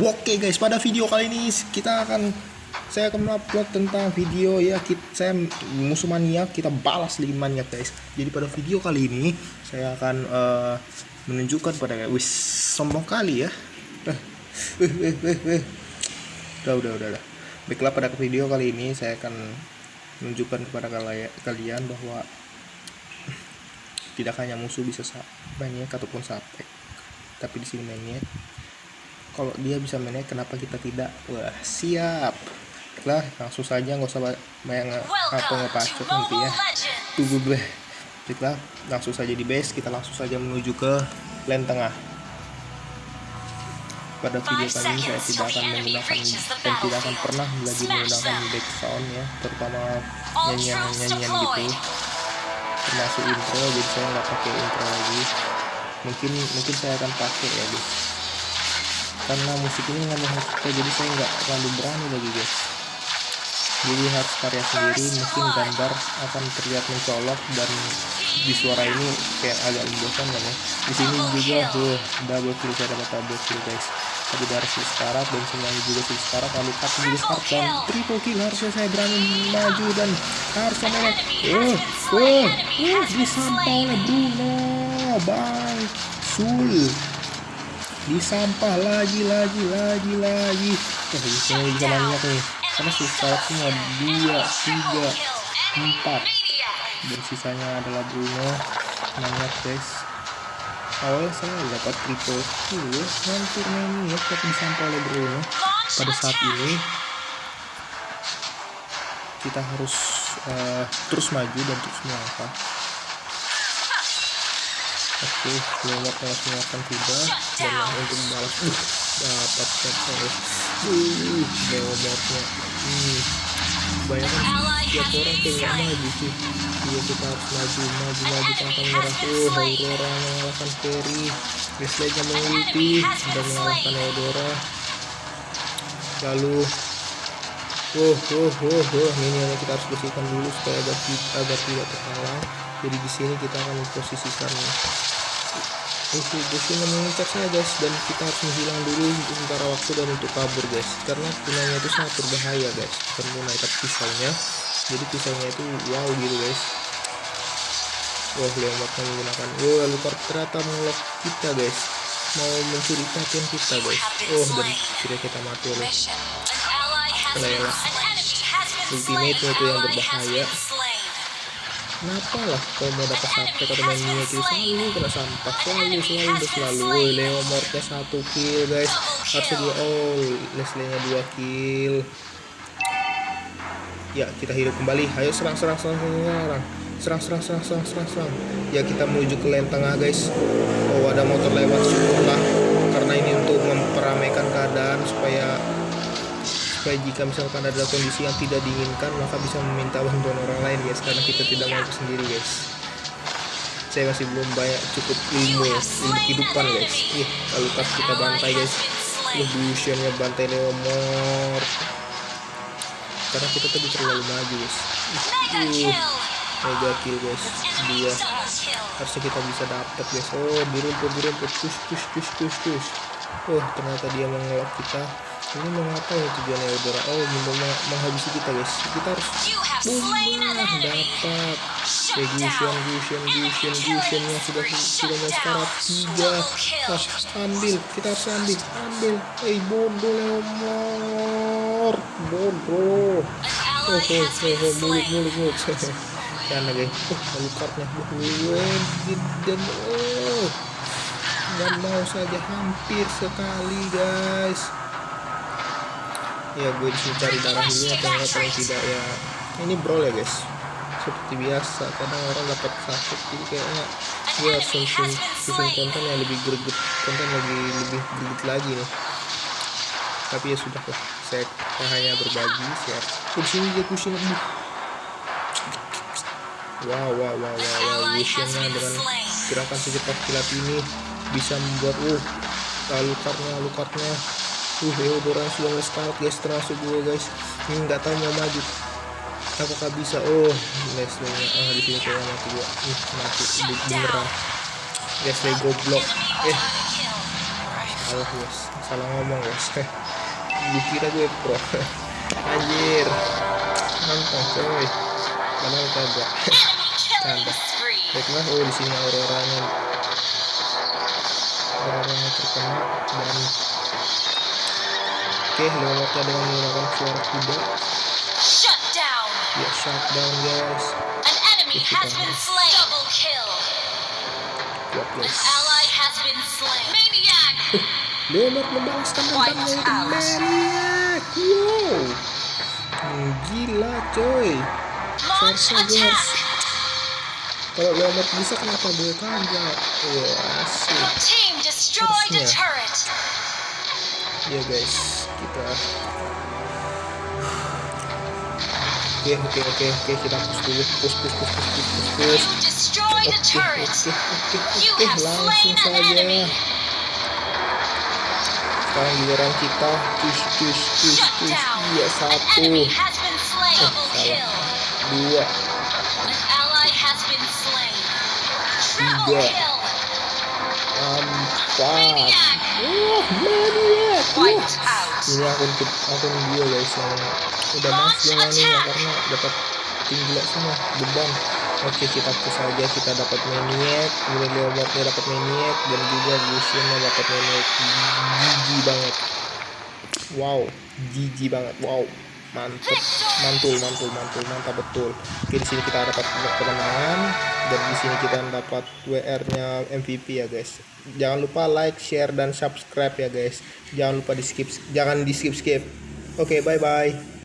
Oke guys, pada video kali ini kita akan saya akan upload tentang video ya kita, saya musuh maniak kita balas lagi maniak guys. Jadi pada video kali ini saya akan eh, menunjukkan pada wis sombong kali ya. Eh, eh. Udah udah udah udah. Baiklah pada video kali ini saya akan menunjukkan kepada kalian bahwa tidak hanya musuh bisa sa- maniak ataupun sapek tapi di sini mainnya kalau dia bisa mainnya kenapa kita tidak? Wah siap. Lah langsung saja nggak usah nge- apa ngepacot nanti ya Mobile Legends. tunggu deh. Baiklah langsung saja di base kita langsung saja menuju ke lane tengah. Pada video kali ini saya tidak akan menggunakan dan tidak akan pernah lagi menggunakan back sound ya terutama All nyanyian troops nyanyian deployed. gitu termasuk intro jadi saya nggak pakai intro lagi. Mungkin mungkin saya akan pakai ya guys karena musik ini nggak kita jadi saya nggak terlalu berani lagi guys. Jadi harus karya sendiri mungkin gambar akan terlihat mencolok dan di suara ini kayak agak membosankan ya. Di sini juga tuh double kill saya dapat double kill guys. Tapi dari si sekarat dan semuanya juga si sekarat lalu cut juga sekarat dan triple kill. Harusnya saya berani maju dan harusnya oh oh oh disampah oleh Bruno. Bang sul disampah lagi lagi lagi lagi. Di sini bisa banyak nih. Karena si sekarat semua dua tiga empat. Dan sisanya adalah Bruno semangat guys awalnya saya dapat triple kill hampir menit tapi disampah oleh Bruno. Pada saat ini kita harus eh, terus maju dan terus melangkah oke lewat langsung akan tiba dan untuk membalas uh dapat satu uh lewatnya hmm banyak kan tiap orang nggak maju sih. Iya kita harus maju maju maju tanpa menyerah. oh Aurora mengalahkan Ferry Wesley-nya mengulti dan mengalahkan Eudora lalu oh oh oh oh minionnya kita harus bersihkan dulu supaya agar, agar tidak terhalang jadi di sini kita akan memposisikan Oke, Goshin mengincar saya guys dan kita harus menghilang dulu untuk sementara waktu dan untuk kabur guys. Karena punanya itu sangat berbahaya guys bukan tapi pisaunya. Jadi pisaunya itu wow gitu guys. Wah lewatnya menggunakan. Wah luka ternyata mengelok kita guys. Mau mencuri perhatian kita guys. Oh dan kira kita mati oleh Ultimate-nya slain. itu yang berbahaya. Kenapa lah kalau mau dapat sampai atau main Mia itu selalu kena sampah. Selalu selalu dan selalu Leo Mortnya satu kill guys. Harusnya dua oh Leslie nya dua kill. Ya kita hidup kembali. Ayo serang serang serang serang serang serang. Serang serang serang serang ya kita menuju ke lane tengah guys. Oh ada motor lewat syukurlah karena ini untuk memperamaikan keadaan supaya supaya jika misalkan ada kondisi yang tidak diinginkan maka bisa meminta bantuan orang lain guys. Karena kita tidak mampu sendiri guys. Saya masih belum banyak cukup ilmu ya, ilmu kehidupan guys. Ih kalau pas kita bantai guys. Luciannya bantai Leomor karena kita tadi terlalu maju guys. Ih, uh, mega kill guys. Dia. harusnya kita bisa dapat guys. Oh di rumput push push push push push. Oh ternyata dia mengelak kita ini mau ngapain tujuannya Eudora? Oh mau meng- menghabisi kita guys. Kita harus enemy. dapat ya Gusion. Gusion Gusion Gusion yang sudah sudah mau sekarat. Tiga. Ah, ambil. Kita harus ambil. Ambil. Eh bodoh Leomor bodoh oh ally oh mulut mulut mulut. Karena guys. Oh lalu kartnya dan oh dan mau saja hampir sekali guys ya gue disuruh cari darah dulu atau enggak paling tidak ya. Ini brawl ya guys. Seperti biasa kadang orang dapat sakit jadi kayaknya gue harus susun, susun konten yang lebih greget konten lagi lebih greget lagi nih. Tapi ya sudah lah. Saya hanya berbagi share oh, sini dia pusing aduh. Wow wow wow wow wow. Luciannya dengan gerakan secepat kilat ini bisa membuat uh lalu kartnya uh Eudora sudah nge-scout guys termasuk gue guys. Ini nggak tahu mau maju. Apakah bisa. Oh Leslie nya ah di sini kayaknya mati gua. Ih mati. Be- beneran. Leslie goblok. Eh. salah guys. Salah ngomong guys. Dikira gue pro. Anjir. Mantap coy. Padahal kagak. Spree. baiklah oh di sini auroranya. Auroranya terkena. Dan oke lewatnya dengan menggunakan suara kuda Shut down. ya shutdown guys An enemy has been slain. Double kill. An guys ally has been slain. Maniac. Leonard membalaskan dendamnya itu. Maniac wow Hmm, gila coy Launch attack. kalau Leonard bisa kenapa gue kagak wah asik Your team destroyed a Harusnya. turret. ya guys kita. Oke oke oke oke kita push dulu push push push push push push push. Oke oke oke langsung saja. sekarang giliran kita push push push push. iya satu. Double salah. dua. Tiga. empat. Wah maniac. Wah. Ini akun akun dia guys yang udah ini ya attack. karena dapat tim gila semua beban. Oke kita push aja kita dapat maniac kemudian leopardnya dapat maniac dan juga Luciannya dapat maniac. Gigi banget. Wow gigi banget. Wow mantep. Mantul mantul mantul mantap betul. Oke di sini kita dapat kemenangan dan di sini kita dapat WR nya MVP ya guys. Jangan lupa like share dan subscribe ya guys. Jangan lupa di skip jangan di skip skip oke bye bye